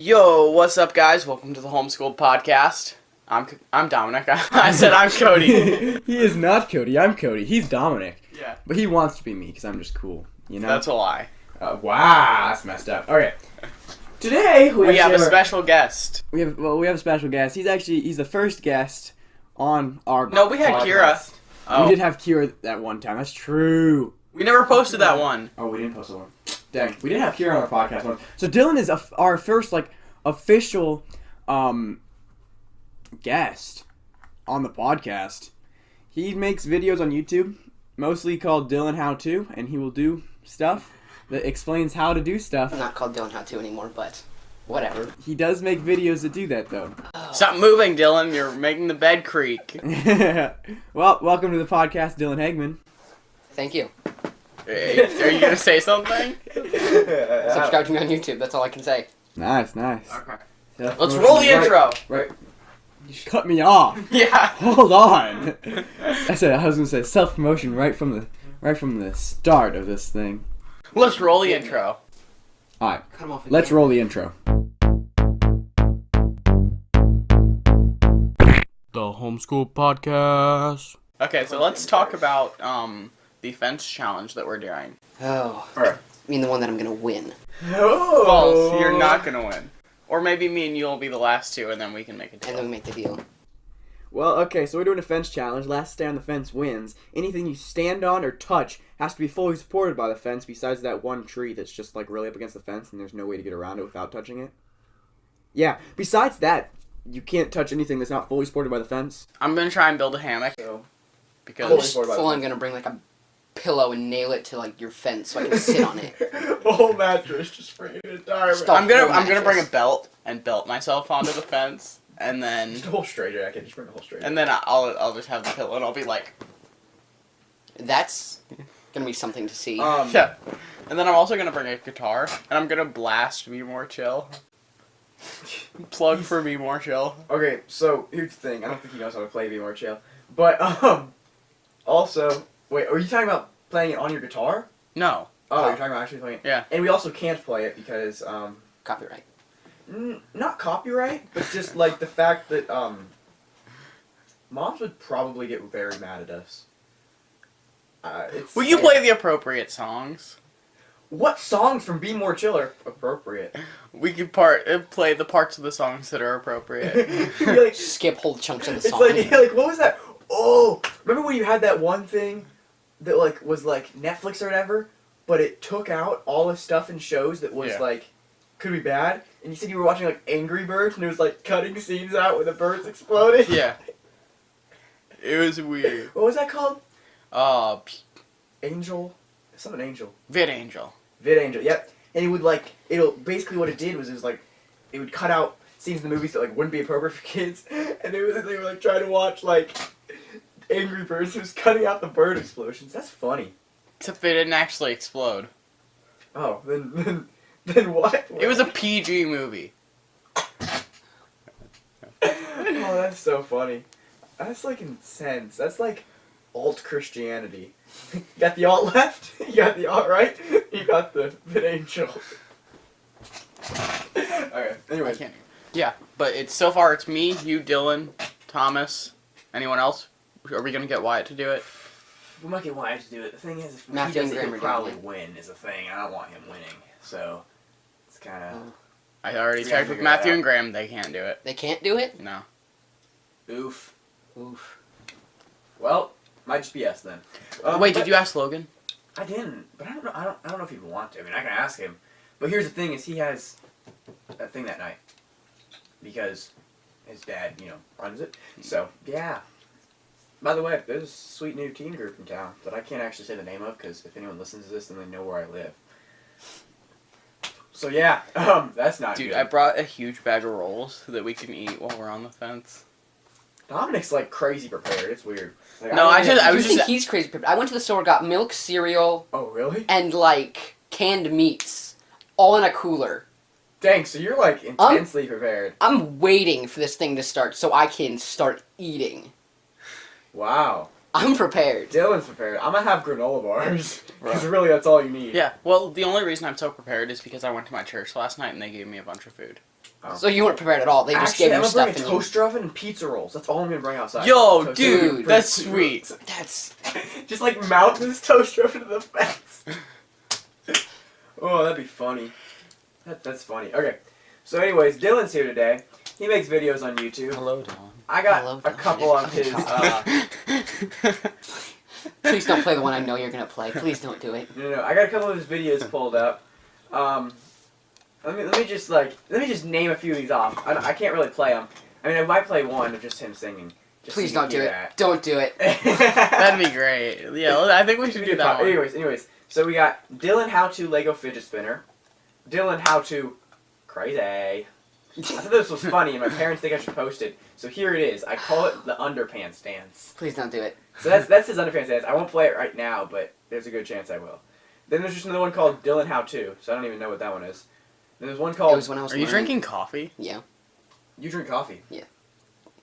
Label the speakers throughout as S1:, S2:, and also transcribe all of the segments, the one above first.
S1: Yo, what's up, guys? Welcome to the Homeschool Podcast. I'm I'm Dominic. I said I'm Cody.
S2: he is not Cody. I'm Cody. He's Dominic.
S1: yeah,
S2: But he wants to be me because I'm just cool. You know?
S1: that's a lie.
S2: Uh, wow, that's messed up. Okay. Today we,
S1: We have a special guest.
S2: We have well, we have a special guest. He's actually he's the first guest on our.
S1: No, we had
S2: podcast.
S1: Kira. Oh,
S2: We did have Kira that one time. That's true.
S1: we never posted that one.
S2: Oh, we didn't post that one. Dang, we did have Kira on our podcast one. So Dylan is a, our first like official um guest on the podcast. He makes videos on YouTube, mostly called Dylan How To, and he will do stuff that explains how to do stuff.
S3: I'm not called Dylan How To anymore, but whatever.
S2: He does make videos that do that though.
S1: Stop moving, Dylan. You're making the bed creak.
S2: well, welcome to the podcast, Dylan Hagman.
S3: Thank you.
S1: Hey, Are you gonna say something?
S3: Subscribe to me on YouTube. That's all I can say.
S2: Nice, nice.
S1: Okay.
S2: Yeah,
S1: Let's roll the
S2: right-
S1: intro.
S2: Right. You cut me off.
S1: Yeah.
S2: Hold on. I said I was gonna say self promotion right from the right from the start of this thing.
S1: Let's roll the intro.
S2: All right,
S3: Cut him off.
S2: let's roll the intro.
S1: The Homeschool Podcast. Okay, so let's talk about um the fence challenge that we're doing.
S3: Oh,
S2: Alright.
S3: I mean the one that I'm gonna win.
S2: Oh,
S1: False. You're not gonna win. Or maybe me and you'll be the last two, and then we can make a deal.
S3: And
S1: deal.
S3: then we make the deal.
S2: Well, okay, so we're doing a fence challenge. Last stay on the fence wins. Anything you stand on or touch has to be fully supported by the fence, besides that one tree that's just like really up against the fence, and there's no way to get around it without touching it. Yeah. Besides that, you can't touch anything that's not fully supported by the fence.
S1: I'm gonna try and build a hammock
S2: So
S3: I'm
S2: Fully
S3: just
S2: supported by the
S3: full on
S2: fence.
S3: gonna bring like a pillow and nail it to like your fence so I can sit on it.
S2: whole mattress just for an entire.
S3: Stop.
S1: I'm gonna
S3: full
S1: I'm gonna bring a belt and belt myself onto the fence, and then
S2: Just a whole straighter. I can just bring a whole straighter.
S1: and then I'll I'll just have the pillow, and I'll be like,
S3: That's gonna be something to see.
S2: um,
S1: yeah. And then I'm also gonna bring a guitar, and I'm gonna blast "Be More Chill." Plug for "Be More Chill."
S2: Okay, so here's the thing. I don't think he knows how to play Be More Chill. But um, also, wait, are you talking about playing it on your guitar?
S1: No.
S2: Oh,
S3: Oh.
S2: you're talking about actually playing it.
S1: Yeah.
S2: And we also can't play it because um,
S3: Copyright.
S2: n- not copyright, but just like the fact that um, moms would probably get very mad at us. Uh, it's,
S1: Will you play the appropriate songs?
S2: What songs from Be More Chill are appropriate?
S1: We could part uh, play the parts of the songs that are appropriate.
S2: Like,
S3: Skip whole chunks of the song.
S2: It's like, like what was that? Oh, remember when you had that one thing that like was like Netflix or whatever, but it took out all the stuff and shows that was
S1: Yeah.
S2: like could be bad, and you said you were watching like Angry Birds, and it was like cutting scenes out with the birds exploding.
S1: yeah. It was weird.
S2: What was that called?
S1: Uh,
S2: Angel, something Angel,
S1: Vid Angel.
S2: Vid Angel. Yep. And it would like it'll basically what it did was it was like it would cut out scenes in the movies that like wouldn't be appropriate for kids, and they were they were like trying to watch like Angry Birds, was cutting out the bird explosions. That's funny.
S1: Except they didn't actually explode.
S2: Oh, then then then what?
S1: It was a PG movie.
S2: oh, that's so funny. That's like intense. That's like alt Christianity. you got the alt left. You got the alt right. You got the vid angel. okay.
S1: I
S2: Anyway.
S1: Yeah, but it's so far it's me, you, Dylan, Thomas, anyone else. Are we gonna get Wyatt to do it?
S2: we might get Wyatt to do it. The thing is, if
S3: Matthew
S2: he
S3: and
S2: does it,
S3: Graham
S2: he'll probably win. Is the thing. I don't want him winning. So it's kind of
S1: I already
S2: We
S1: checked with Matthew and Graham. They can't do it.
S3: They can't do it?
S1: No.
S2: oof.
S3: Oof.
S2: Well, might just be us then. Um,
S1: Wait, did you ask Logan?
S2: I didn't, but I don't know. I don't. I don't know if he'd want to. I mean, I can ask him. But here's the thing: is he has a thing that night because his dad, you know, runs it. So yeah. By the way, there's a sweet new teen group in town that I can't actually say the name of because if anyone listens to this, then they know where I live. So yeah, um, that's not
S1: Dude,
S2: good.
S1: I brought a huge bag of rolls so that we can eat while we're on the fence.
S2: Dominic's like crazy prepared. It's weird. Like,
S1: No,
S2: don't
S1: I
S2: even-
S1: just- I
S3: you
S1: was
S3: think
S1: just-
S3: he's crazy prepared. I went to the store, got milk, cereal,
S2: Oh really?
S3: and like canned meats, all in a cooler.
S2: Dang. So you're like intensely prepared.
S3: I'm waiting for this thing to start so I can start eating.
S2: Wow.
S3: I'm prepared.
S2: Dylan's prepared. I'm gonna have granola bars because really that's all you need.
S1: Yeah, well, the only reason I'm so prepared is because I went to my church last night and they gave me a bunch of food. Oh.
S3: So you weren't prepared at all. They just
S2: Actually,
S3: gave
S2: I'm
S3: you
S2: gonna bring
S3: stuff
S2: a
S3: and
S2: toaster oven and pizza rolls. That's all I'm gonna bring outside.
S1: Yo,
S2: Toaster
S1: dude,
S2: oven,
S1: that's
S2: pizza
S1: sweet.
S3: that's
S2: Just like mount this toaster oven to the fence. oh, that'd be funny. That, that's funny. Okay. So, anyways, Dylan's here today. He makes videos on YouTube.
S3: hello, Don.
S2: I got
S3: Hello,
S2: a couple on his. Uh,
S3: Please don't play the one I know you're gonna play. Please don't do it.
S2: no, no, I got a couple of his videos pulled up. Um, let me let me just like let me just name a few of these off. I, I can't really play them. I mean, I might play one of just him singing. Just
S3: Please
S2: so
S3: don't do
S2: can
S3: it.
S2: hear
S3: Don't do it.
S2: that.
S1: That'd be great. Yeah, I think we should do that one.
S2: Anyways, anyways, so we got Dylan How to Lego Fidget Spinner, Dylan How to Crazy. I thought this was funny, and my parents think I should post it. So here it is. I call it the underpants dance.
S3: Please don't do it.
S2: So that's that's his underpants dance. I won't play it right now, but there's a good chance I will. Then there's just another one called Dylan How To. So I don't even know what that one is. Then there's one
S3: It
S2: called
S3: was when I was.
S1: Are you drinking coffee?
S3: Yeah.
S2: You Drink Coffee. Yeah.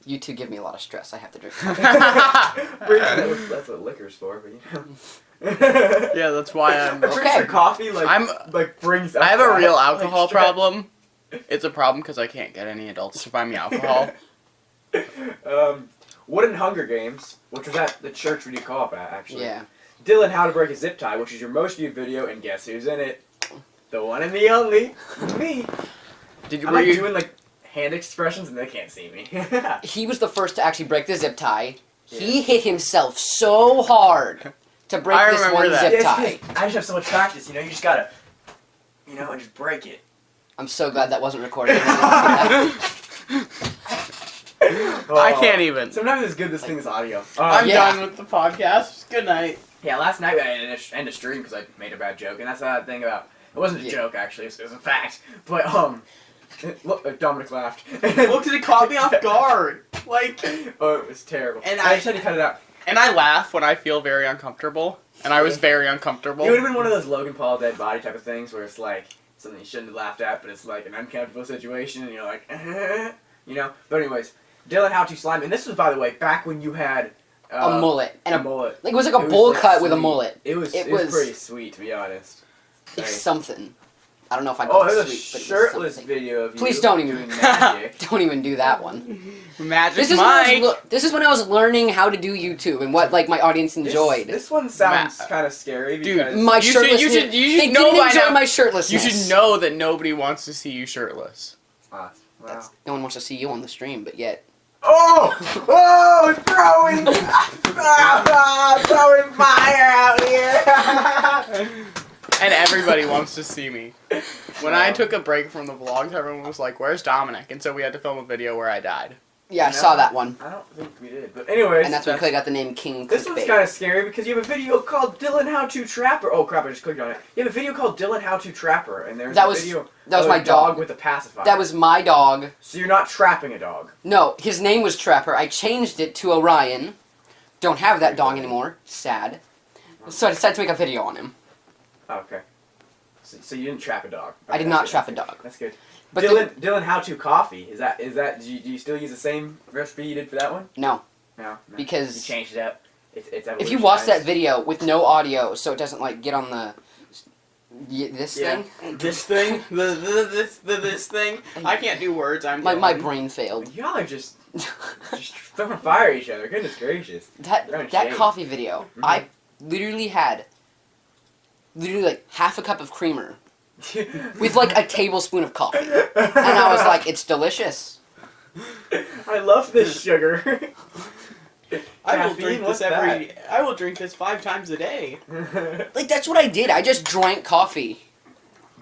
S3: You two give me a lot of stress. I have to drink.
S2: Pretty sure that was- that's what liquor's for, but you know.
S1: Yeah, that's why I'm.
S2: I'm
S3: Okay.
S2: coffee like
S1: I'm-
S2: like brings.
S1: I have a real alcohol
S2: stress.
S1: problem. It's a problem because I can't get any adults to buy me alcohol.
S2: um, Wooden Hunger Games, which was at the church we you call up at, actually.
S3: yeah.
S2: Dylan How to Break a Zip Tie, which is your most viewed video, and guess who's in it? The one and the only, me.
S1: Did you?
S2: I'm like
S1: you?
S2: doing like hand expressions, and they can't see me.
S3: He was the first to actually break the zip tie. He hit himself so hard to break
S1: I
S3: this one
S1: that.
S3: zip
S2: Yeah,
S3: tie.
S2: I just have so much practice, you know. You just gotta, you know, and just break it.
S3: I'm so glad that wasn't recorded.
S1: I can't even.
S2: Sometimes it's good this thing is audio. Um,
S1: I'm
S3: Yeah.
S1: done with the podcast. Good night.
S2: Yeah, last night I ended a, end a stream because I made a bad joke, and that's the thing about. It wasn't a
S3: Yeah.
S2: joke actually; it was, a fact. But um, look, uh, Dominic laughed.
S1: Look, it caught me off guard. Like,
S2: oh, it was terrible.
S1: And
S2: And I,
S1: I-
S2: just had to cut it out.
S1: and I laugh when I feel very uncomfortable, and I was very uncomfortable.
S2: It would have been one of those Logan Paul dead body type of things where it's like something you shouldn't have laughed at, but it's like an uncomfortable situation, and you're like, you know. But anyways, Dylan, how to slime, and this was by the way back when you had uh,
S3: a mullet and
S2: a
S3: a
S2: mullet.
S3: like it was like a bowl
S2: like,
S3: cut with a mullet.
S2: It was
S3: It
S2: it, was,
S3: was-
S2: pretty sweet to be honest.
S3: It's
S2: Like-
S3: something. I don't know if I
S2: oh,
S3: call it
S2: there's a
S3: sweet, but it
S2: shirtless
S3: something.
S2: video of you.
S3: Please don't even-
S2: magic.
S3: Don't even do that one.
S1: Magic
S3: This is when I
S1: Mike.
S3: was, le- this is when I was learning how to do YouTube and what like my audience enjoyed.
S2: This, one sounds
S1: Ma-
S2: kind of scary
S1: Dude,
S2: because
S3: my
S1: You should- you should- you should
S3: they
S1: know
S3: didn't
S1: by
S3: enjoy
S1: now-
S3: my
S1: you should know that nobody wants to see you shirtless.
S2: Ah, wow.
S3: That's, no one wants to see you on the stream, but yet.
S2: Oh! Oh! Throwing! ah, throwing fire out here!
S1: And everybody wants to see me. When I took a break from the vlogs, everyone was like, "Where's Dominic?" And so we had to film a video where I died.
S3: Yeah, I saw that one,
S2: I don't think we did, but anyways.
S3: and that's when Clay got the name King.
S2: This one's kind of scary because you have a video called Dylan How to Trapper. Oh crap! I just clicked on it. You have a video called Dylan How to Trapper, and there's
S3: That
S2: a
S3: was-
S2: video
S3: that was
S2: of
S3: my
S2: a dog
S3: dog.
S2: with a pacifier.
S3: That was my dog.
S2: So you're not trapping a dog.
S3: No, his name was Trapper. I changed it to Orion. Don't have that dog anymore. Sad. So I decided to make a video on him.
S2: Oh, okay. So, so you didn't trap a dog.
S3: I did not trap a dog.
S2: That's good.
S3: But
S2: Dylan, Dylan, how to coffee? Is that is that? Do you, do you still use the same recipe you did for that one?
S3: No,
S2: No. no.
S3: Because-
S2: you changed it up. It's it's.
S3: if you watch that video with no audio, so it doesn't like get on the y- this
S2: Yeah.
S3: thing,
S1: This thing, the, the this the this thing. I can't do words. I'm
S3: my my brain failed.
S2: y'all are just just throwing fire at each other. Goodness gracious.
S3: that that
S2: shade.
S3: coffee video,
S2: Mhm.
S3: I literally had literally like half a cup of creamer with like a tablespoon of coffee, and I was like, it's delicious.
S2: I love this sugar.
S1: I will drink this every. I will drink this five times a day.
S3: Like that's what I did. I just drank coffee.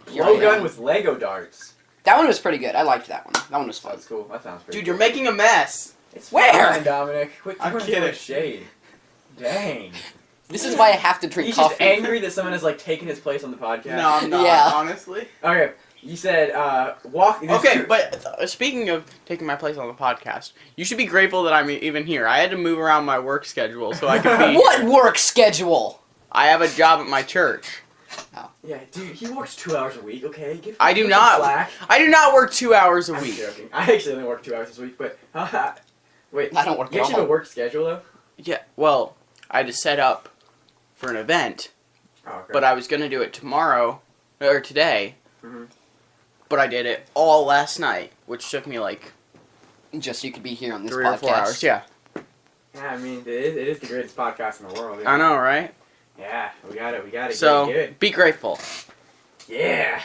S3: Here I
S2: Blowgun with Lego darts.
S3: That one was pretty good. I liked that one. That one was fun.
S2: That's cool. That sounds pretty.
S1: Dude,
S2: cool.
S1: you're making a mess.
S2: It's
S3: Where?
S2: fine, Dominic. Quit
S1: I'm
S2: throwing so
S1: kidding.
S2: much shade. Dang.
S3: This is why I have to drink
S2: He's
S3: coffee.
S2: just angry that someone has like taken his place on the podcast.
S1: No, I'm not.
S3: Yeah.
S1: Honestly.
S2: Okay. You said uh walk.
S1: Okay,
S2: two-
S1: but uh, speaking of taking my place on the podcast, you should be grateful that I'm even here. I had to move around my work schedule so I could be.
S3: What work schedule?
S1: I have a job at my church.
S2: Yeah, dude, he works two hours a week. Okay, give.
S1: I do
S2: give
S1: not.
S2: Slack.
S1: I do not work two hours a
S2: I'm
S1: week.
S2: joking. I actually only work two hours this week, but wait.
S3: I don't work
S2: You
S3: at
S2: actually have a work schedule though.
S1: Yeah. Well, I had to set up for an event,
S2: Oh, okay.
S1: but I was gonna do it tomorrow or today.
S2: Mhm.
S1: but I did it all last night, which took me like
S3: Just so you could be here on this
S1: three
S3: podcast.
S1: or four hours. Yeah,
S2: Yeah, I mean, it is, it is the greatest podcast in the world.
S1: I know, right?
S2: Yeah, we got it. We got it.
S1: So
S2: Get it.
S1: be grateful.
S2: Yeah.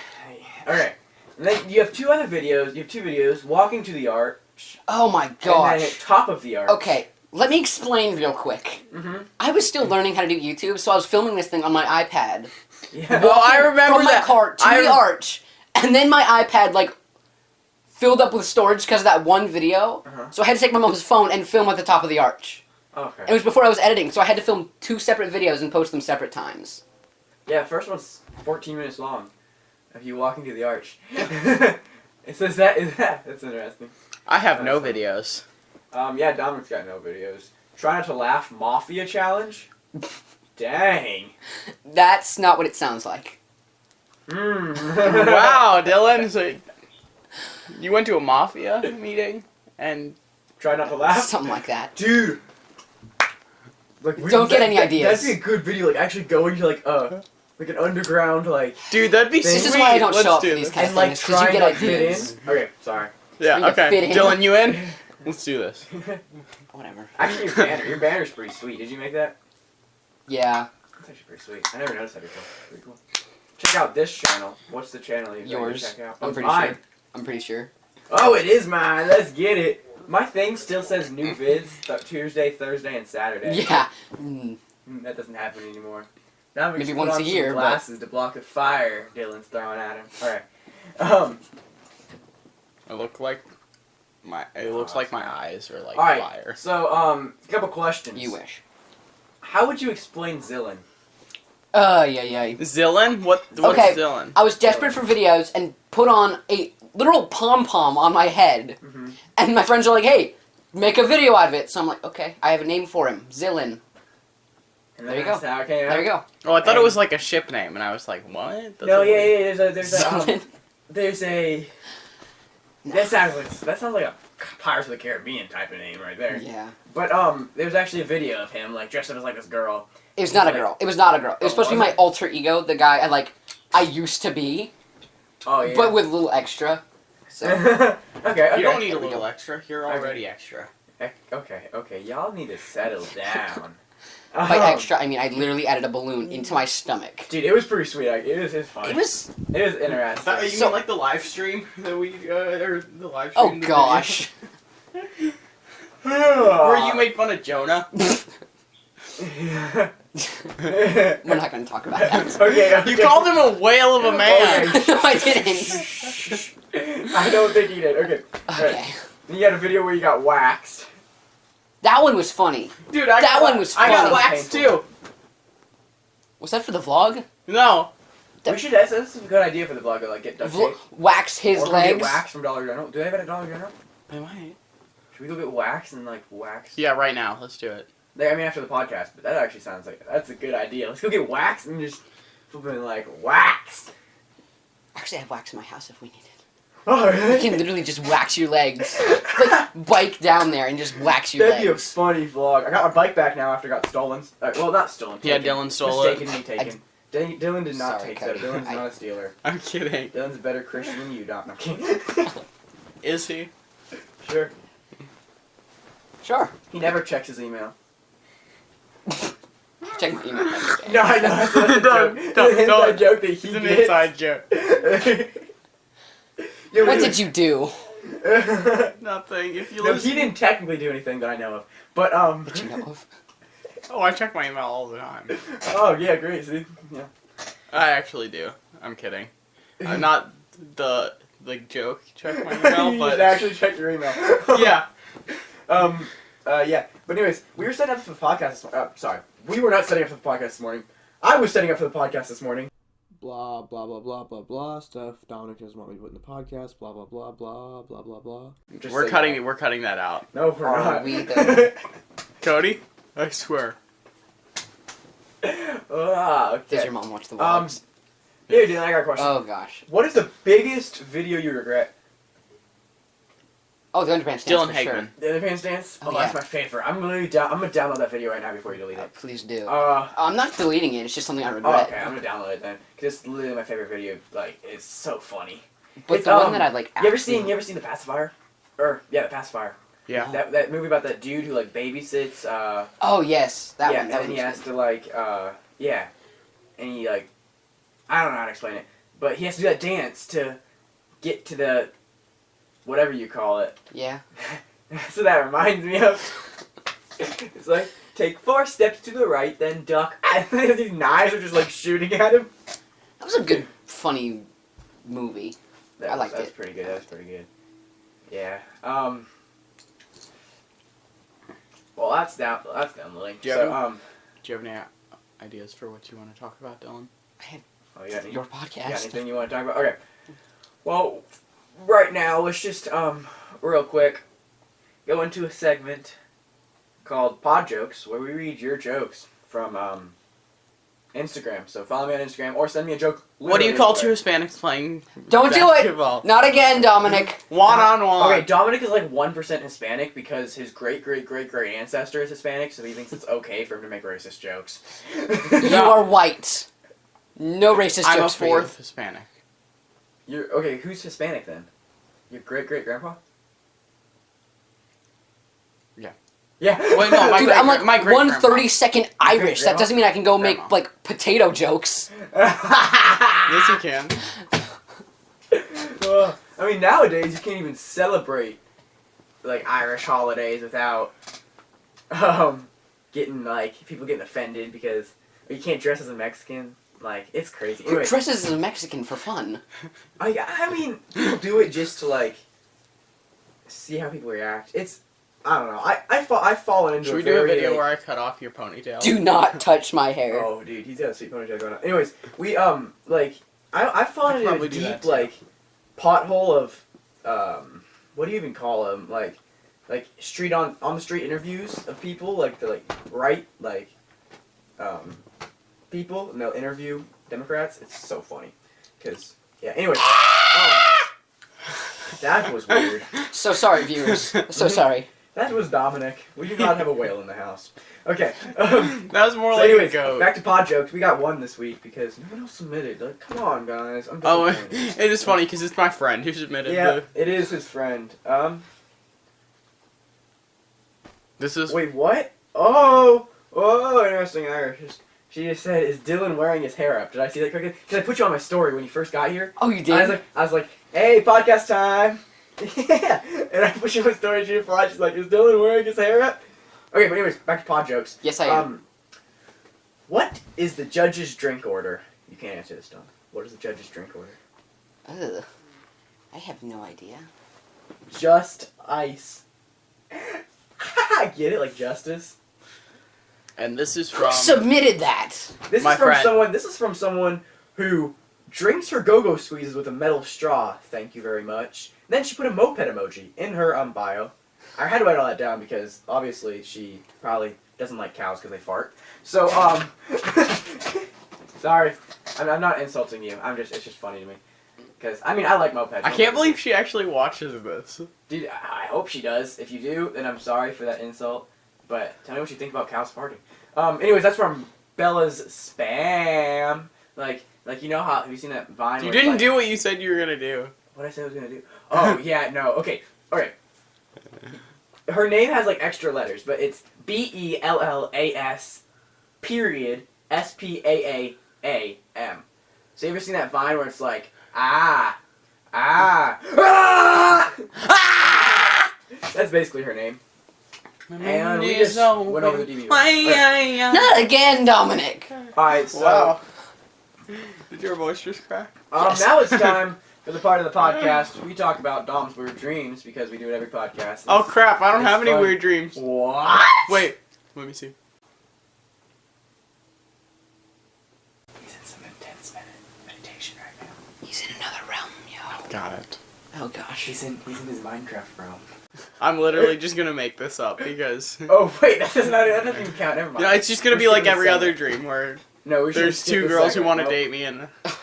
S2: All right. And then you have two other videos. You have two videos: walking to the arch,
S3: Oh my gosh!
S2: and then top of the arch.
S3: Okay, let me explain real quick.
S2: Mm-hmm.
S3: I was still learning how to do YouTube, so I was filming this thing on my iPad.
S2: Yeah.
S1: Well, I
S3: walking
S1: remember
S3: from my cart to
S1: I
S3: the arch, and then my iPad like filled up with storage because of that one video.
S2: Uh-huh.
S3: So I had to take my mom's phone and film at the top of the arch.
S2: Okay.
S3: It was before I was editing, so I had to film two separate videos and post them separate times.
S2: Yeah, the first one's 14 minutes long. Of you walking to the arch. it says that is that. That's interesting.
S1: I have no
S2: That's
S1: videos.
S2: Um, yeah, Dominic's got no videos. Try not to laugh. Mafia challenge. Dang.
S3: That's not what it sounds like.
S2: Mm.
S1: wow, Dylan. So you went to a mafia meeting and
S2: Try not to laugh.
S3: Something like that.
S2: Dude. Like, we-
S3: Don't get
S2: that-
S3: any
S2: that-
S3: ideas.
S2: That'd be a good video. Like actually going to like uh like an underground like
S1: dude, that'd be
S2: This
S3: This is why I don't
S1: Let's
S3: show up
S1: do
S3: for these
S1: this.
S3: kind of
S2: like
S3: things because you
S2: trying
S3: get
S2: to fit
S3: ideas.
S2: in. Okay, sorry.
S1: Yeah, okay. Dylan, you in? Let's do this.
S3: Whatever.
S2: actually, your banner, your banner's pretty sweet. Did you make that?
S3: Yeah,
S2: That's actually pretty sweet. I never noticed that before. Pretty cool. Check out this channel. What's the channel you
S3: Yours.
S2: Check out?
S3: I'm
S2: Oh,
S3: pretty
S2: mine.
S3: sure. I'm pretty sure.
S2: Oh, it is mine. Let's get it. My thing still says new vids th- Tuesday, Thursday, and Saturday.
S3: Yeah. Mm.
S2: Mm, That doesn't happen anymore. Now we
S3: Maybe
S2: just
S3: once
S2: put on
S3: a year,
S2: Some
S3: but-
S2: glasses to block the fire Dylan's throwing at him. All right. Um.
S1: I look like my. It looks like my eyes are like
S2: All right.
S1: fire.
S2: So, um, a couple questions.
S3: You wish.
S2: How would you explain Zillin?
S3: Uh, yeah, yeah.
S1: Zillin? What? What's
S3: Okay.
S1: Zillin?
S3: I was desperate for videos and put on a literal pom pom on my head,
S2: Mm-hmm.
S3: and my friends are like, "Hey, make a video out of it." So I'm like, "Okay, I have a name for him, Zillin."
S2: And
S3: There you go.
S2: How it came
S3: There you go.
S1: Oh, I thought it was like a ship name, and I was like, what? That's
S2: No, yeah, yeah. There's a, there's a, um, there's a. That sounds like that sounds like a Pirates of the Caribbean type of name right there.
S3: Yeah.
S2: But um, there's actually a video of him like dressed up as like this girl.
S3: It was not a
S2: Like-
S3: girl. It was not a girl. It was
S2: Oh,
S3: supposed to be my
S2: it?
S3: alter ego, the guy I like. I used to be,
S2: Oh yeah.
S3: but with a little extra. So
S2: okay. Okay.
S1: You don't need a little
S3: go.
S1: extra. You're
S2: Okay.
S1: already extra.
S2: Okay. Okay. Y'all need to settle down.
S3: By
S2: Um,
S3: extra, I mean I literally added a balloon into my stomach.
S2: Dude, it was pretty sweet. Like, it was, it was fun.
S3: It was.
S2: It was interesting.
S1: That, you
S3: So-
S1: mean like the live stream that we uh, or the live stream?
S3: Oh gosh.
S1: video? Where you made fun of Jonah?
S3: We're not going to talk about that.
S2: okay, okay.
S1: You called him a whale of a man.
S2: Okay.
S3: no, I didn't.
S2: I don't think he did. Okay.
S3: Okay.
S2: Then you had a video where you got waxed.
S3: That one was funny.
S1: Dude, I
S3: That
S1: got,
S3: one was funny.
S1: I got
S3: funny.
S1: waxed too.
S3: Was that for the vlog?
S1: No.
S2: We should. That's, that's a good idea for the vlog. Like get duct
S3: Vl-
S2: tape.
S3: wax his
S2: or we Get
S3: legs.
S2: wax from Dollar General. Do they have it at Dollar General?
S1: I might.
S2: Should we go get wax and like wax?
S1: Yeah, right now. Let's do it.
S2: Like, I mean, after the podcast, but that actually sounds like that's a good idea. Let's go get wax and just flipping like wax.
S3: Actually, I have wax in my house if we need it.
S2: Oh,
S3: You can literally just wax your legs. Like bike down there and just wax your
S2: That'd be a funny vlog. I got my bike back now after it got stolen. Uh, well, not stolen.
S1: Yeah,
S2: taken.
S1: Dylan stole it.
S2: Mistakenly taken. D- Dylan did not
S3: Sorry,
S2: take that. Dylan's
S3: I-
S2: not a stealer.
S1: I'm kidding.
S2: Dylan's a better Christian than you, Don. No, I'm kidding.
S1: Is he?
S2: sure.
S3: Sure.
S2: He never checks his email.
S3: Check my email. next day.
S2: No, I know. That's, that's a
S1: Don't-
S2: joke.
S1: don't-
S2: It's an
S1: don't.
S2: inside joke that he
S1: It's an
S2: gets.
S1: inside joke.
S2: Yeah,
S3: What did you do?
S1: Nothing. If you
S2: no,
S1: listen.
S2: he didn't technically do anything that I know of. But um.
S3: That you know of?
S1: Oh, I check my email all the time.
S2: oh yeah, great. See, yeah.
S1: I actually do. I'm kidding. I'm not the like joke check my email,
S2: you
S1: but
S2: actually check your email.
S1: yeah.
S2: Um. Uh. Yeah. But anyways, we were setting up for the podcast. This, uh, sorry, we were not setting up for the podcast this morning. I was setting up for the podcast this morning.
S4: Blah blah blah blah blah blah stuff Dominic doesn't want me to put in the podcast. Blah blah blah blah blah blah blah.
S2: Just
S1: We're cutting.
S2: that.
S1: We're cutting that out.
S2: No, we're
S3: Are
S2: not.
S3: we.
S1: Cody, I swear.
S2: ah, okay.
S3: Does your mom watch the
S2: Um,
S3: vlogs?
S2: Here, dude, I got a question.
S3: oh gosh.
S2: what is the biggest video you regret?
S3: Oh, the underpants dance
S1: Dylan
S3: for
S1: Hagman.
S3: sure.
S2: The Underpants dance?
S3: Oh,
S2: Oh, that's
S3: yeah.
S2: my favorite. I'm gonna down. I'm gonna download that video right now before you delete
S3: Uh,
S2: it.
S3: please do.
S2: Uh.
S3: I'm not deleting it. It's just something I
S2: Oh,
S3: regret.
S2: okay, I'm gonna download it then. Cause it's literally my favorite video. Like, it's so funny.
S3: But
S2: It's,
S3: the one
S2: um,
S3: that I like.
S2: You ever seen? You ever seen the pacifier? Or yeah, the pacifier.
S1: Yeah.
S2: That that movie about that dude who like babysits. Uh,
S3: Oh yes, that
S2: yeah,
S3: one. That
S2: and
S3: one
S2: he
S3: was
S2: has to like, uh, yeah, and he like, I don't know how to explain it, but he has to do that dance to get to the, whatever you call it.
S3: Yeah.
S2: so that reminds me of. it's like take four steps to the right, then duck. And these knives are just like shooting at him.
S3: That was a good, funny movie.
S2: That
S3: I
S2: was-
S3: liked
S2: That's
S3: it.
S2: pretty good. That's pretty good. Yeah. Um. Well, that's down. That's down, Lily.
S1: Do you
S2: so,
S1: have-
S2: um.
S1: Do you have any ideas for what you want to talk about, Dylan?
S2: Oh, you got any,
S3: Your
S2: you got anything you want to talk about? Okay. Well, right now, let's just um, real quick, go into a segment called Pod Jokes, where we read your jokes from um, Instagram. So follow me on Instagram or send me a joke.
S1: What do you call
S2: anywhere.
S1: two Hispanics playing
S3: Don't do it! Not again, Dominic.
S1: One on one.
S2: Okay, Dominic is like one percent Hispanic because his great great great great ancestor is Hispanic, so he thinks it's okay for him to make racist jokes.
S3: You are white. No racist
S1: I'm a
S3: jokes for you.
S1: fourth Hispanic.
S2: You're okay. Who's Hispanic then? Your great great grandpa?
S1: Yeah.
S2: Yeah.
S1: Wait, no, my
S3: Dude,
S1: great-
S3: I'm like
S1: my
S3: one thirty second Irish. That doesn't mean I can go make like potato jokes.
S1: Yes, you can.
S2: Well, I mean, nowadays you can't even celebrate like Irish holidays without um getting like people getting offended because you can't dress as a Mexican. Like it's crazy.
S3: Who
S2: Anyway,
S3: dresses as a Mexican for fun?
S2: I I mean people do it just to like see how people react. It's I don't know. I I fall I've fallen into
S1: Should
S2: a
S1: we do a video
S2: like-
S1: where I cut off your ponytail?
S3: Do not touch my hair.
S2: Oh, dude, he's got a sweet ponytail going on. Anyways, we um like I I've
S1: I
S2: fallen
S1: could
S2: into a
S1: probably do that
S2: deep like pothole of um what do you even call them like like street on on the street interviews of people like the like right like um people and they'll interview Democrats. It's so funny because yeah. Anyways, um, that was weird.
S3: So sorry, viewers. So sorry.
S2: That was Dominic. We do not have a whale in the house. Okay. Um,
S1: That was more
S2: so
S1: like
S2: anyways,
S1: a goat.
S2: back to pod jokes. We got one this week because no one else submitted. Like, come on, guys. I'm
S1: Oh,
S2: disappointed.
S1: it is funny because it's my friend who submitted
S2: yeah,
S1: the.
S2: it is his friend. Um,
S1: This is.
S2: wait, what? Oh, oh, interesting Irish. She just said, "Is Dylan wearing his hair up?" Did I see that correctly? Because I put you on my story when you first got here.
S3: Oh, you
S2: I was
S3: did?
S2: like, I was like, "Hey, podcast time!" yeah, and I put you on my story. She replied, "She's like, is Dylan wearing his hair up?" Okay, but anyways, back to pod jokes.
S3: Yes, I am.
S2: Um, what is the judge's drink order? You can't answer this, Don. What is the judge's drink order?
S3: Ugh. I have no idea.
S2: Just ice. I get it, like justice.
S1: And this is
S3: Who
S1: from.
S3: submitted that?
S2: This
S1: My
S2: is from
S1: friend.
S2: someone. This is from someone who drinks her go-go squeezes with a metal straw. Thank you very much. Then she put a moped emoji in her um bio. I had to write all that down because obviously she probably doesn't like cows because they fart. So um, sorry, I'm, I'm not insulting you. I'm just it's just funny to me. Because I mean I like mopeds.
S1: I can't believe she actually watches this.
S2: Dude, I I hope she does. If you do, then I'm sorry for that insult. But tell me what you think about cows farting. Um, anyways, that's from Bella's spam. Like, like you know how have you seen that Vine?
S1: You didn't
S2: like,
S1: do what you said you were gonna do.
S2: what I said I was gonna do. Oh yeah, no. Okay, okay. Her name has like extra letters, but it's B E L L A S period S P A A A M. So you ever seen that Vine where it's like ah ah ah? ah! That's basically her name. And we just went over the DB.
S3: Not again, Dominic.
S2: Alright, so
S1: Wow. Did your voice just crack?
S2: um,
S3: Yes.
S2: now it's time for the part of the podcast we talk about Dom's weird dreams because we do it every podcast.
S1: Oh crap! I don't
S2: It's
S1: have any
S2: fun.
S1: weird dreams.
S2: What?
S1: Wait, let me see.
S2: He's in some intense med- meditation right now.
S3: He's in another realm, yo.
S1: Got it.
S3: Oh gosh.
S2: He's in he's in his Minecraft realm.
S1: I'm literally just gonna make this up because.
S2: Oh wait, that does not that doesn't count. Never mind.
S1: Yeah, it's just gonna
S2: We're
S1: be like every other dream where
S2: No, we
S1: there's two
S2: this
S1: girls who want to
S2: Nope.
S1: date me and.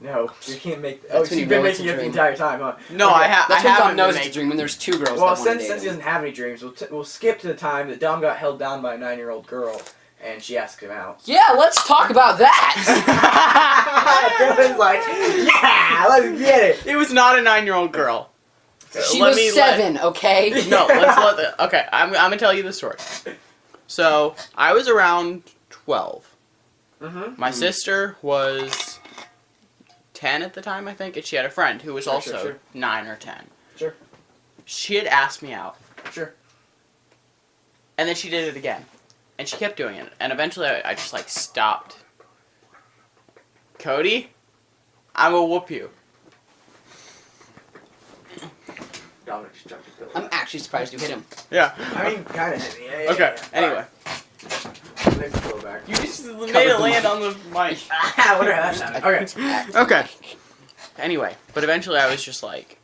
S2: No, you can't make.
S3: That's
S2: Oh,
S3: when
S2: so
S3: you
S2: you've been making
S3: a
S2: it the entire time, huh?
S1: No,
S2: Okay.
S1: I, ha- I
S3: That's when
S1: haven't
S3: knows it's a dream when there's two girls
S2: Well,
S3: that
S2: since
S3: date
S2: since he doesn't have any dreams, we'll, t- we'll skip to the time that Dom got held down by a nine year old girl, and she asked him out.
S3: Yeah, let's talk about that.
S2: Dylan's like, yeah, let's get it.
S1: It was not a nine-year-old girl.
S3: She
S1: Let
S3: was
S1: me let-
S3: seven, okay?
S1: no, let's let the. Okay, I'm, I'm gonna tell you the story. So I was around twelve.
S2: Mm-hmm.
S1: My
S3: Hmm.
S1: sister was ten at the time, I think, and she had a friend who was
S2: Sure,
S1: also
S2: sure, sure.
S1: nine or ten.
S2: Sure.
S1: She had asked me out,
S2: Sure.
S1: and then she did it again, and she kept doing it, and eventually I, I just like stopped. Cody, I will whoop you.
S2: Dominic just jumped his pillow.
S3: I'm actually surprised you hit him.
S1: Yeah.
S2: I mean, kind of hit me. Yeah, yeah,
S1: Okay.
S2: yeah.
S1: Anyway,
S2: Alright, Lift the pillow back.
S1: you just
S3: Covered
S1: made it
S3: the
S1: land
S3: mic.
S1: on the mic.
S2: Ah, whatever that sounded. Okay.
S1: Okay. Anyway, but eventually I was just like,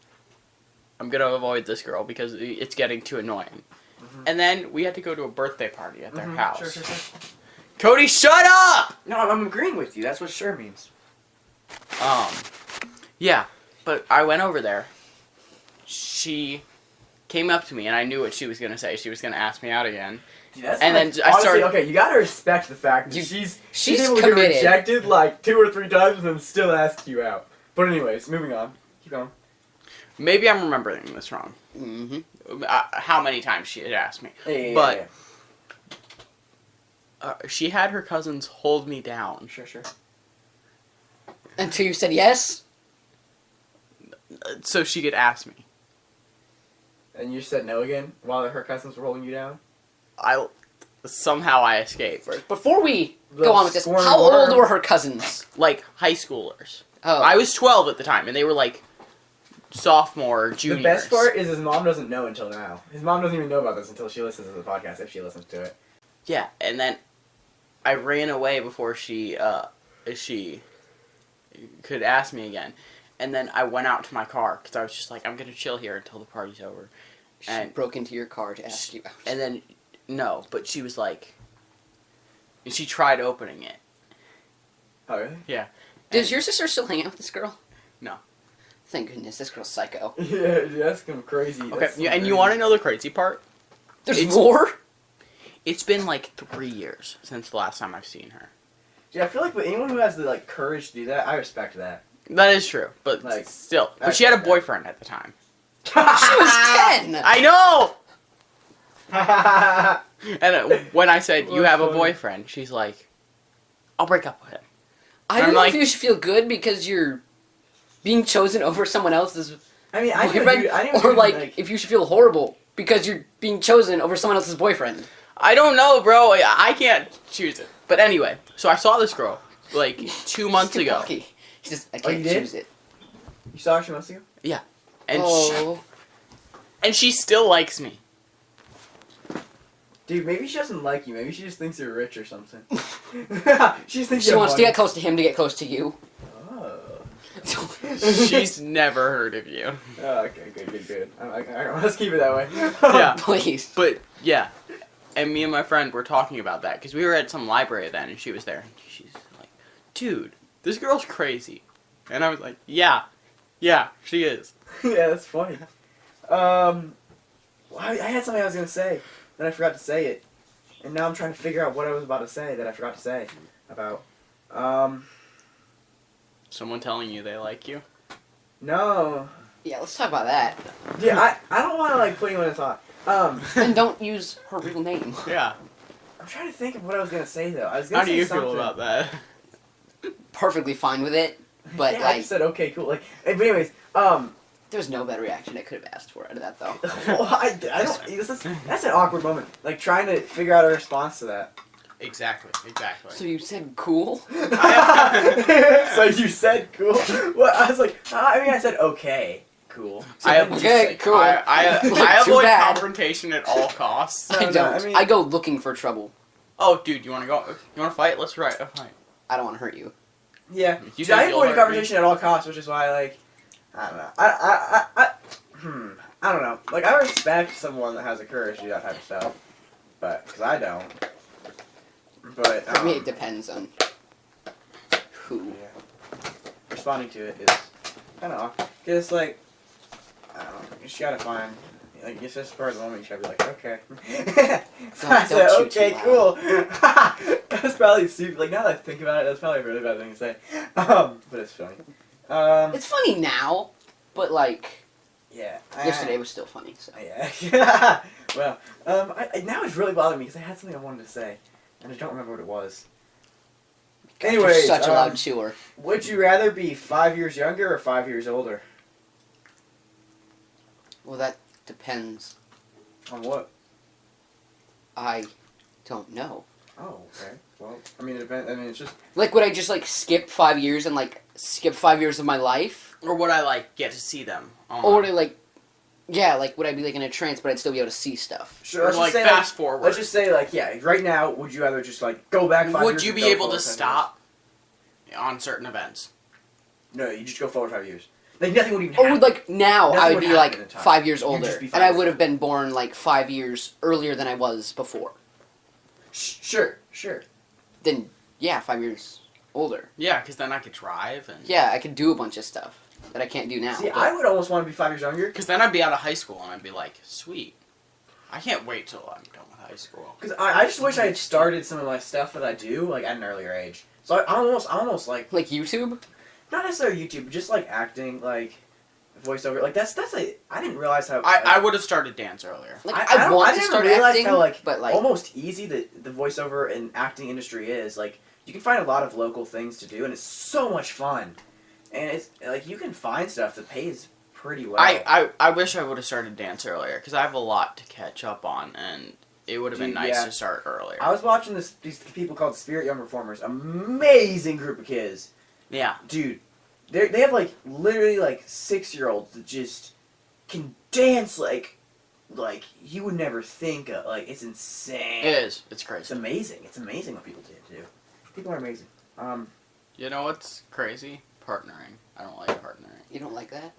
S1: I'm gonna avoid this girl because it's getting too annoying.
S2: Mhm.
S1: And then we had to go to a birthday party at their
S2: Mhm,
S1: house.
S2: Sure, sure, sure.
S1: Cody, shut up!
S2: No, I'm, I'm agreeing with you. That's what sure means.
S1: Um, yeah, but I went over there. She came up to me, and I knew what she was gonna say. She was gonna ask me out again.
S2: Dude, that's
S1: And
S2: like-
S1: then I started-
S2: Okay, you gotta respect the fact that
S3: You-
S2: she's
S3: she's
S2: able to
S3: committed.
S2: get rejected like two or three times and then still ask you out. But anyways, moving on. Keep going.
S1: Maybe I'm remembering this wrong.
S3: Mm-hmm.
S1: Uh, how many times she had asked me?
S2: Yeah, yeah, yeah,
S1: But-
S2: yeah.
S1: Uh, she had her cousins hold me down.
S2: sure, sure.
S3: Until you said yes.
S1: so she could ask me.
S2: And you said no again while her cousins were holding you down.
S1: I somehow I escaped.
S3: Before we
S2: The
S3: go on with this, how
S2: worm.
S3: old were her cousins?
S1: Like high schoolers.
S3: Oh,
S1: I was 12 at the time, and they were like sophomore, juniors.
S2: The best part is his mom doesn't know until now. His mom doesn't even know about this until she listens to the podcast if she listens to it.
S1: Yeah, and then I ran away before she uh she could ask me again. And then I went out to my car because I was just like, I'm gonna chill here until the party's over.
S3: she
S1: and-
S3: broke into your car to ask you out.
S1: And then no, but she was like, and she tried opening it.
S2: Oh really? Yeah.
S3: Does
S1: and-
S3: your sister still hang out with this girl?
S1: No.
S3: Thank goodness, this girl's psycho.
S2: Yeah, that's some crazy.
S1: Okay,
S2: that's
S1: yeah, and you want to know the crazy part?
S3: There's
S1: It's-
S3: more.
S1: It's been like three years since the last time I've seen her.
S2: Yeah, I feel like with anyone who has the like courage to do that, I respect that.
S1: That is true, but
S2: Like,
S1: still. But she had a boyfriend at the time.
S3: She was ten.
S1: I know. And uh, when I said you have a boyfriend, she's like, "I'll break up with him."
S3: I don't know
S1: like-
S3: if you should feel good because you're being chosen over someone else's
S2: I mean, I didn't
S3: boyfriend,
S2: do, I didn't
S3: or
S2: do,
S3: like, if you should feel horrible because you're being chosen over someone else's boyfriend.
S1: I don't know, bro. I I can't choose it. But anyway, so I saw this girl like two months ago,
S3: cocky. She just, I
S2: Oh, you
S3: can't
S2: did?
S3: choose it.
S2: you saw her two months ago.
S1: and oh. she,
S3: oh,
S1: and she still likes me.
S2: Dude, maybe she doesn't like you. Maybe she just thinks you're rich or something. she thinks
S3: she
S2: you
S3: wants to get close to him to get close to you.
S2: Oh.
S1: She's never heard of you.
S2: Oh, okay, good, good, good. I, I, I, let's keep it that way.
S1: Yeah.
S3: Please.
S1: But yeah, and me and my friend were talking about that because we were at some library then, and she was there. And she's like, "Dude, this girl's crazy," and I was like, "Yeah, yeah, she is."
S2: yeah, that's funny. Um, well, I, I had something I was gonna say, then I forgot to say it, and now I'm trying to figure out what I was about to say that I forgot to say about. Um,
S1: Someone telling you they like you.
S2: no,
S3: Yeah, let's talk about that.
S2: yeah, I, I don't want to like put anyone in thought. Um,
S3: and don't use her real name.
S1: Yeah.
S2: I'm trying to think of what I was gonna say though. I was gonna
S1: How do
S2: say
S1: you
S2: something.
S1: feel about that?
S3: Perfectly fine with it. But,
S2: yeah, I
S3: like-
S2: just said okay, cool. Like, eh, but anyways, um,
S3: There's no better reaction I could have asked for out of that, though.
S2: well, I, I don't. This is, that's an awkward moment. Like trying to figure out a response to that.
S1: Exactly. Exactly.
S3: So you said cool?
S2: so you said cool. Well, I was like, uh, I mean, I said okay, cool. So
S1: I
S3: Okay,
S2: say-
S3: cool.
S1: I, I, I avoid
S3: bad.
S1: confrontation at all costs.
S3: I don't.
S2: I
S3: I,
S2: mean-
S3: go looking for trouble.
S1: Oh, dude, you want to go? You want to fight? Let's write a fight.
S3: I don't want to hurt you.
S2: Yeah.
S1: You
S2: Dude, I avoid
S1: hurt
S2: conversation at all costs, which is why, like, I don't know. I, I, I, I, hmm. I don't know. Like, I respect someone that has the courage to do that type of stuff, but because I don't. But
S3: For me,
S2: um,
S3: it depends on who.
S2: Yeah. Responding to it is kind of awkward. Cause it's like, I don't know. You just gotta find. Like it's just for the moment you should be like, okay. so I said, okay, cool. that's probably super. Like now that I think about it, that's probably a really bad thing to say. Um, but it's funny. Um,
S3: It's funny now, but like
S2: yeah. I-
S3: yesterday was still funny. So
S2: Yeah. well, um, I, I, now it's really bothering me because I had something I wanted to say, and I don't remember what it was.
S3: You're such a
S2: um,
S3: loud chewer.
S2: would you rather be five years younger or five years older?
S3: Well, that depends.
S2: On what?
S3: I don't know.
S2: Oh, okay. Well, I mean, it depends. I mean, it's just
S3: Like, would I just like skip five years and like skip five years of my life,
S1: Or would I like get to see them?
S3: or
S1: online?
S3: would I like, yeah, like would I be like in a trance, but I'd still be able to see stuff?
S2: sure.
S1: or
S2: Let's
S1: like
S2: just say,
S1: fast forward?
S2: Let's just say, like, yeah, right now, would you rather just like go back five
S1: would
S2: years?
S1: you
S2: or
S1: be
S2: go
S1: able
S2: forward
S1: to
S2: five
S1: stop on certain events?
S2: No, you just go forward five years. Like nothing would even
S3: Or
S2: happen.
S3: would like now
S2: Nothing
S3: I would
S2: would
S3: be like five years older,
S2: just be
S3: and
S2: five
S3: I would have been born like five years earlier than I was before.
S2: Sh- sure, sure.
S3: Then yeah, five years older.
S1: Yeah, because then I could drive and
S3: Yeah, I could do a bunch of stuff that I can't do now.
S2: See,
S3: but-
S2: I would almost want to be five years younger
S1: Because then I'd be out of high school and I'd be like, sweet. I can't wait till I'm done with high school.
S2: because I, I just wish I had started some of my stuff that I do like at an earlier age. So I, I almost, I almost like
S3: like YouTube.
S2: Not necessarily YouTube, but just like acting, like voiceover. Like that's that's like I didn't realize how
S1: I, I would have started dance earlier.
S3: Like
S2: I-
S3: I,
S2: I
S3: want
S2: I
S3: to
S2: didn't
S3: start acting,
S2: how, like,
S3: but like
S2: almost easy that the voiceover and acting industry is. Like you can find a lot of local things to do, and it's so much fun. And it's like you can find stuff that pays pretty well.
S1: I, I, I wish I would have started dance earlier because I have a lot to catch up on and it would have been nice
S2: yeah.
S1: to start earlier.
S2: I was watching this these people called Spirit Young Performers. Amazing group of kids,
S1: yeah.
S2: dude. They they have like literally like six year olds that just can dance like like you would never think of. Like it's insane.
S1: It is. It's crazy.
S2: It's amazing. It's amazing what people do. do. People are amazing. Um,
S1: You know what's crazy? Partnering. I don't like partnering.
S3: you don't like that.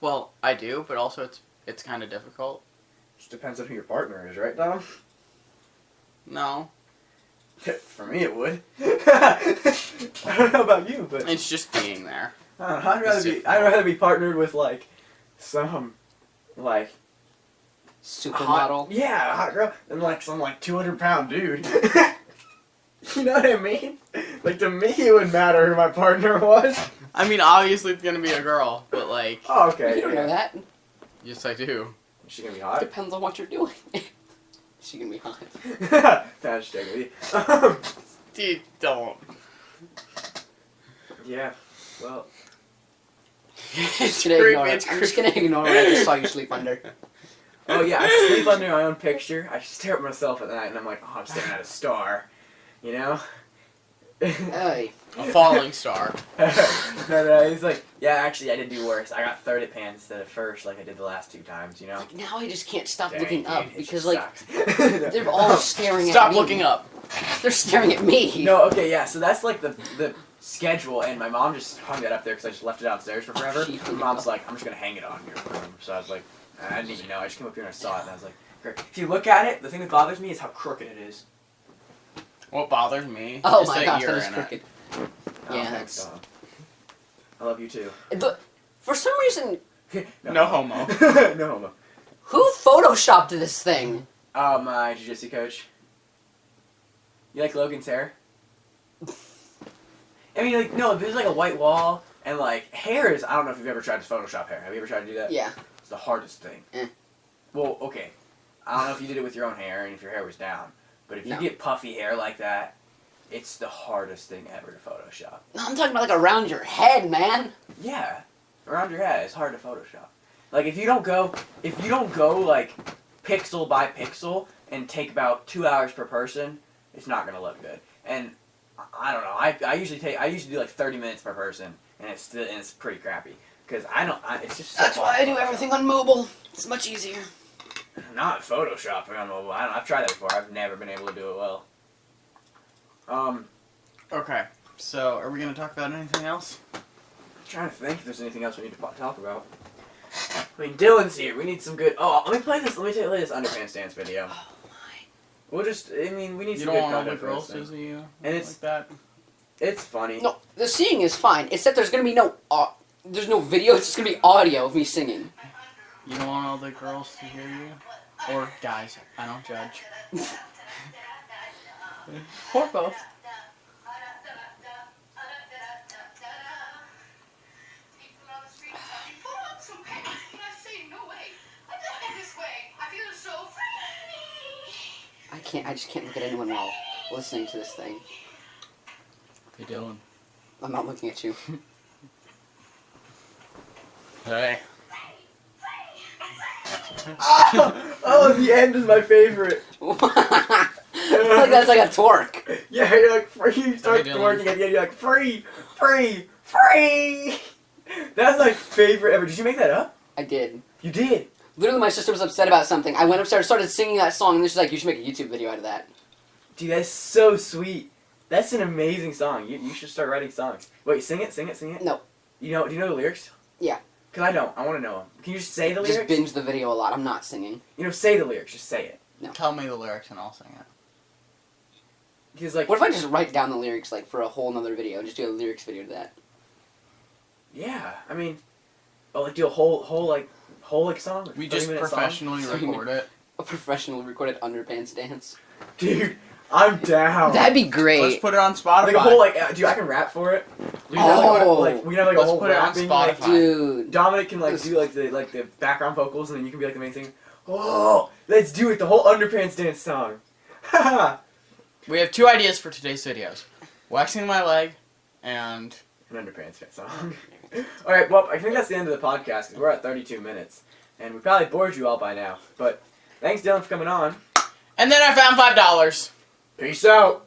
S1: Well, I do, but also it's it's kind of difficult.
S2: just depends on who your partner is, right, Dom?
S1: No,
S2: For me, it would. I don't know about you, but
S1: it's just being there.
S2: I don't know, I'd rather
S1: It's
S2: be.
S1: difficult.
S2: I'd rather be partnered with like some like hot,
S3: Supermodel.
S2: yeah, a hot girl, than like some like two hundred pound dude. you know what I mean? Like to me, it would matter who my partner was.
S1: I mean, obviously it's gonna be a girl, but like,
S2: Oh, okay.
S3: You don't know that.
S1: yes, I do.
S2: Is she gonna be hot?
S3: Depends on what you're doing. She can be hot.
S2: That's just joking with you. Um,
S1: Dude, don't.
S2: yeah. Well.
S3: Just gonna ignore it. I'm just gonna ignore it. I just saw you sleep under.
S2: Oh yeah, I sleep under my own picture. I stare at myself at night, and I'm like, oh, I'm staring at a star. You know.
S3: Hey,
S1: A falling star.
S2: no, no, he's like, yeah, actually, I did do worse. I got third at pants instead of first, like I did the last two times. You know.
S3: like now I just can't stop
S2: Dang,
S3: looking
S2: dude,
S3: up
S2: it
S3: because like they're all oh, staring at me.
S1: Stop looking up.
S3: They're staring at me.
S2: No, okay, yeah. So that's like the the schedule, and my mom just hung that up there because I just left it downstairs for forever.
S3: She hung
S2: My mom's
S3: up.
S2: like, I'm just gonna hang it on your room. So I was like, I didn't even know. I just came up here and I saw it, and I was like, great. If you look at it, the thing that bothers me is how crooked it is.
S1: What bothers me
S3: Oh
S1: is
S3: my
S1: that
S3: gosh, that is
S1: in
S3: crooked.
S1: it.
S2: Oh,
S3: Yeah,
S2: thanks,
S3: that's-
S2: Dom. I love you too.
S3: The, for some reason,
S1: No homo.
S2: no homo.
S3: who photoshopped this thing?
S2: Oh, my jiu-jitsu coach. You like Logan's hair? I mean, like, no, there's like a white wall, and like, hair is, I don't know if you've ever tried to Photoshop hair. Have you ever tried to do that?
S3: Yeah.
S2: It's the hardest thing.
S3: Eh.
S2: Well, okay. I don't know if you did it with your own hair and if your hair was down, but if you
S3: No.
S2: get puffy hair like that, it's the hardest thing ever to Photoshop.
S3: No, I'm talking about like around your head, man.
S2: Yeah, around your head, it's hard to Photoshop. Like if you don't go, if you don't go like pixel by pixel and take about two hours per person, it's not gonna look good. And I- don't know. I, I usually take I usually do like thirty minutes per person, and it's still and it's pretty crappy because I don't. I, it's just so
S3: That's why I do everything on mobile. It's much easier.
S2: Not Photoshop on mobile. I don't, I've tried that before. I've never been able to do it well. Um,
S1: Okay, so are we gonna talk about anything else?
S2: I'm trying to think if there's anything else we need to talk about. I mean, Dylan's here. We need some good. Oh, let me play this. Let me play this underpants dance video.
S3: Oh my.
S2: We'll just. I mean, we need
S1: You
S2: some
S1: don't
S2: good
S1: want all the
S2: content for
S1: girls
S2: this
S1: to
S2: thing.
S1: see you
S2: And
S1: like
S2: it's-
S1: that.
S2: It's funny.
S3: No, the singing is fine. It's that there's gonna be no. au- there's no video. It's just gonna be audio of me singing.
S1: You don't want all the girls to hear you? Or guys, I don't judge. or both.
S3: I can't. I just can't look at anyone while listening to this thing.
S1: Hey Dylan.
S3: I'm not looking at you.
S1: Hey.
S2: oh, oh, the end is my favorite.
S3: I feel like that's like a torque.
S2: Yeah, you're like free. You start
S1: Hey, Dylan.
S2: at the end. You're like free, free, free. That's my favorite ever. Did you make that up?
S3: I did.
S2: You did.
S3: Literally, my sister was upset about something. I went upstairs, started singing that song, and then she's like, "You should make a YouTube video out of that."
S2: Dude, that's so sweet. That's an amazing song. You, you should start writing songs. Wait, sing it, sing it, sing it.
S3: No.
S2: You know? Do you know the lyrics?
S3: Yeah.
S2: Cause I don't. I want to know them. Can you just say the lyrics?
S3: Just binge the video a lot. I'm not singing.
S2: You know, say the lyrics. Just say it. No.
S1: Tell me the lyrics and I'll sing it.
S2: Because like,
S3: What if I just write down the lyrics like for a whole nother video? and Just do a lyrics video to that.
S2: yeah. I mean, oh, like do a whole, whole like, whole like song. like,
S1: We just
S2: minute song?
S1: professionally record it.
S3: A professional recorded underpants dance.
S2: Dude, I'm down.
S3: That'd be great.
S1: Let's put it on Spotify.
S2: like a whole like, uh, dude, I can rap for it. We can have, like,
S3: Oh.
S2: like we can have like a
S1: Let's
S2: whole
S1: put it on
S2: rapping, like,
S3: Dude.
S2: Dominic can like do like the like the background vocals, and then you can be like the main singer. Oh, let's do it! The whole underpants dance song. Haha.
S1: We have two ideas for today's videos. Waxing my leg and
S2: An underpants song. all right, well, I think that's the end of the podcast because we're at 32 minutes, and we probably bored you all by now. But thanks, Dylan, for coming on.
S1: and then I found five dollars.
S2: Peace out.